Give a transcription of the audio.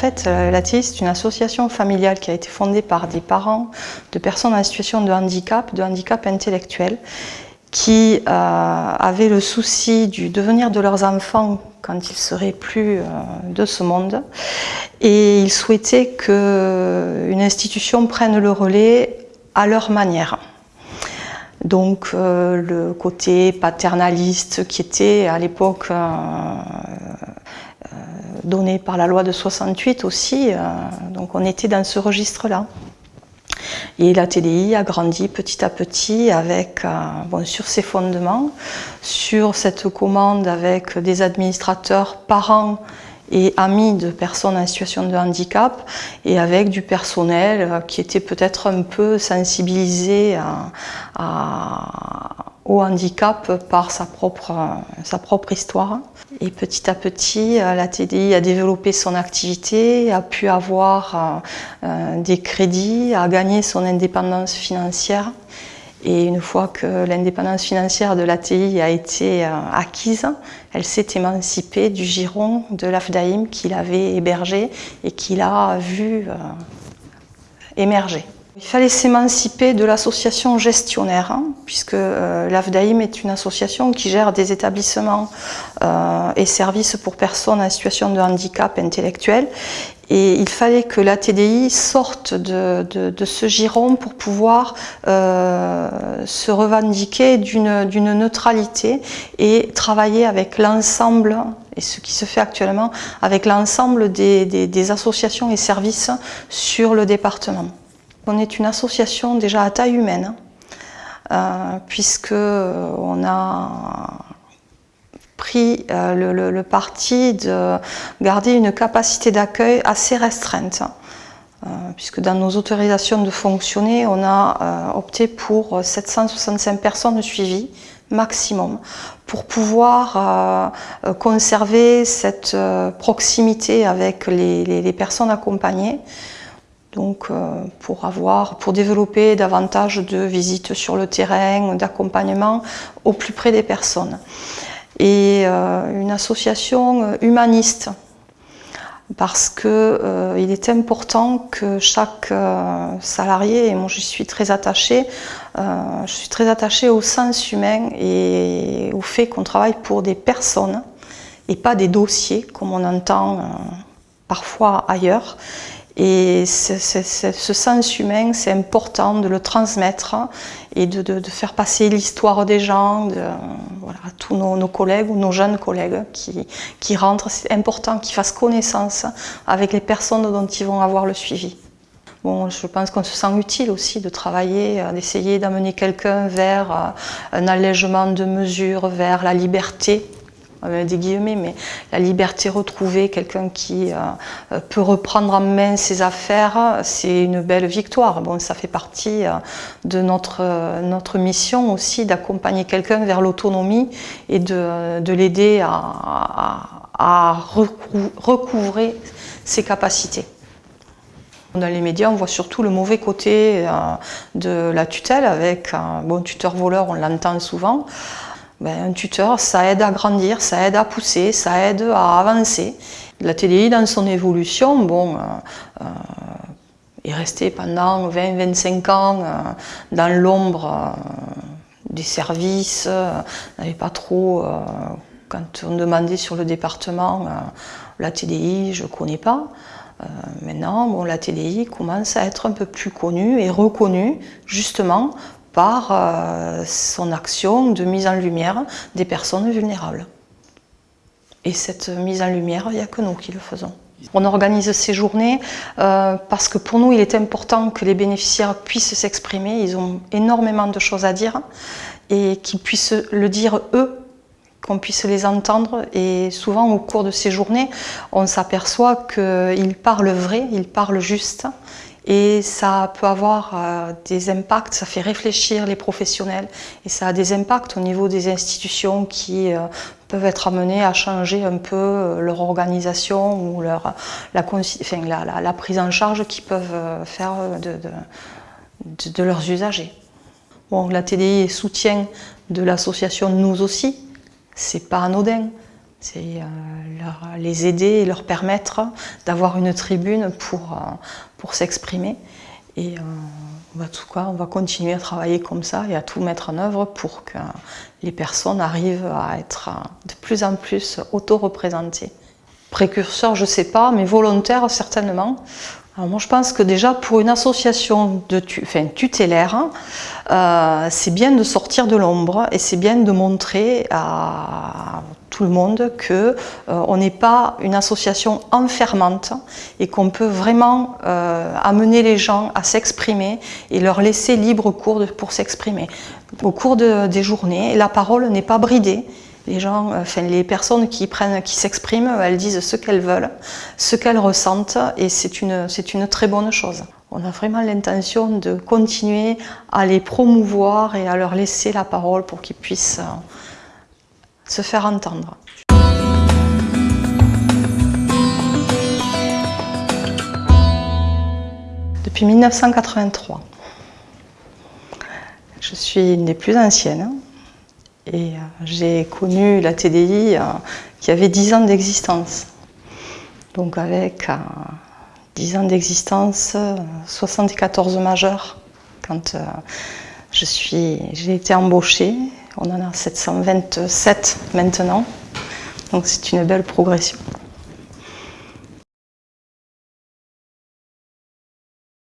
fait, la TDI, c'est une association familiale qui a été fondée par des parents de personnes en situation de handicap, de handicap intellectuel, qui avaient le souci du devenir de leurs enfants quand ils seraient plus de ce monde. Et ils souhaitaient qu'une institution prenne le relais à leur manière. Donc euh, le côté paternaliste qui était à l'époque euh, euh, donné par la loi de 68 aussi, donc on était dans ce registre-là. Et la TDI a grandi petit à petit avec, bon, sur ses fondements, sur cette commande avec des administrateurs parents et amis de personnes en situation de handicap et avec du personnel euh, qui était peut-être un peu sensibilisé au handicap par sa propre, histoire. Et petit à petit, euh, la TDI a développé son activité, a pu avoir euh, des crédits, a gagné son indépendance financière. Et une fois que l'indépendance financière de l'ATI a été euh, acquise, elle s'est émancipée du giron de l'AFDAIM qu'il avait hébergé et qu'il a vu euh, émerger. Il fallait s'émanciper de l'association gestionnaire, hein, puisque euh, l'AFDAIM est une association qui gère des établissements et services pour personnes en situation de handicap intellectuel et il fallait que la TDI sorte de, ce giron pour pouvoir euh, se revendiquer d'une neutralité et travailler avec l'ensemble, et ce qui se fait actuellement, avec l'ensemble des, associations et services sur le département. On est une association déjà à taille humaine, euh, puisque on a pris euh, le, parti de garder une capacité d'accueil assez restreinte. Euh, puisque dans nos autorisations de fonctionner, on a euh, opté pour 765 personnes suivies maximum pour pouvoir conserver cette proximité avec les, personnes accompagnées donc pour avoir, pour développer davantage de visites sur le terrain, d'accompagnement au plus près des personnes et euh, une association euh, humaniste parce qu'il euh, est important que chaque salarié, et moi je suis très attachée, je suis très attachée au sens humain et au fait qu'on travaille pour des personnes et pas des dossiers comme on entend parfois ailleurs. Et ce sens humain, c'est important de le transmettre et de, faire passer l'histoire des gens à tous nos, collègues ou nos jeunes collègues qui, qui rentrent. C'est important qu'ils fassent connaissance avec les personnes dont ils vont avoir le suivi. Bon, je pense qu'on se sent utile aussi de travailler, euh, d'essayer d'amener quelqu'un vers euh, un allègement de mesures, vers la liberté des guillemets, mais la liberté retrouvée, quelqu'un qui euh, peut reprendre en main ses affaires, c'est une belle victoire. Bon, ça fait partie euh, de notre, euh, notre mission aussi d'accompagner quelqu'un vers l'autonomie et de, de l'aider à, à, recouvrer ses capacités. Dans les médias, on voit surtout le mauvais côté de la tutelle avec un bon tuteur voleur, on l'entend souvent. Ben, un tuteur, ça aide à grandir, ça aide à pousser, ça aide à avancer. La TDI, dans son évolution, bon, euh, euh, est restée pendant 20-25 ans euh, dans l'ombre des services, n'avait pas trop, quand on demandait sur le département, la TDI, je ne connais pas. maintenant, bon, la TDI commence à être un peu plus connue et reconnue justement par euh, son action de mise en lumière des personnes vulnérables. Et cette mise en lumière, il n'y a que nous qui le faisons. On organise ces journées euh, parce que pour nous, il est important que les bénéficiaires puissent s'exprimer. Ils ont énormément de choses à dire et qu'ils puissent le dire eux, qu'on puisse les entendre. Et souvent, au cours de ces journées, on s'aperçoit qu'ils parlent vrai, ils parlent juste et ça peut avoir euh, des impacts, ça fait réfléchir les professionnels. Et ça a des impacts au niveau des institutions qui euh, peuvent être amenées à changer un peu euh, leur organisation ou leur, la, prise en charge qu'ils peuvent faire de, de, leurs usagers. Bon, la TDI est soutien de l'association Nous aussi, c'est pas anodin c'est les aider et leur permettre d'avoir une tribune pour, pour s'exprimer. Et on va, tout on va continuer à travailler comme ça et à tout mettre en œuvre pour que les personnes arrivent à être de plus en plus auto-représentées. Précurseur, je ne sais pas, mais volontaire certainement. Alors moi je pense que déjà pour une association de enfin, tutélaire, euh, c'est bien de sortir de l'ombre et c'est bien de montrer à tout le monde que euh, on n'est pas une association enfermante et qu'on peut vraiment euh, amener les gens à s'exprimer et leur laisser libre cours pour s'exprimer. Au cours des journées, la parole n'est pas bridée, les gens, enfin les personnes qui prennent, qui s'expriment, elles disent ce qu'elles veulent, ce qu'elles ressentent, et c'est une, une très bonne chose. On a vraiment l'intention de continuer à les promouvoir et à leur laisser la parole pour qu'ils puissent euh, se faire entendre. Depuis 1983. Je suis une des plus anciennes. Et euh, j'ai connu la TDI euh, qui avait 10 ans d'existence. Donc avec 10 euh, ans d'existence, 74 majeurs quand j'ai été embauchée. On en a 727 maintenant. Donc c'est une belle progression.